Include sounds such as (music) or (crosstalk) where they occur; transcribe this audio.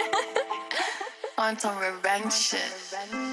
(laughs) On some revenge shit.